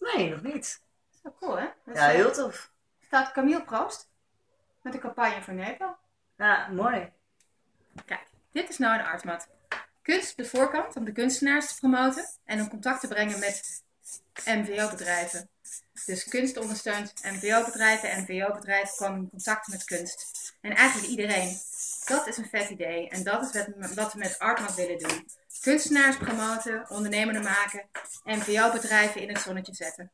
Nee, nog niet. Zo cool, hè? Ja, eh, heel tof. staat Camille Proost met een campagne voor Nepal. Ja, mooi. Kijk, dit is nou een artmat. Kunst de voorkant om de kunstenaars te promoten en in contact te brengen met MVO-bedrijven. Dus kunst ondersteunt MVO-bedrijven en MVO-bedrijven komen in contact met kunst. En eigenlijk iedereen. Dat is een vet idee en dat is wat, wat we met Artmat willen doen. Kunstenaars promoten, ondernemenden maken, MVO-bedrijven in het zonnetje zetten.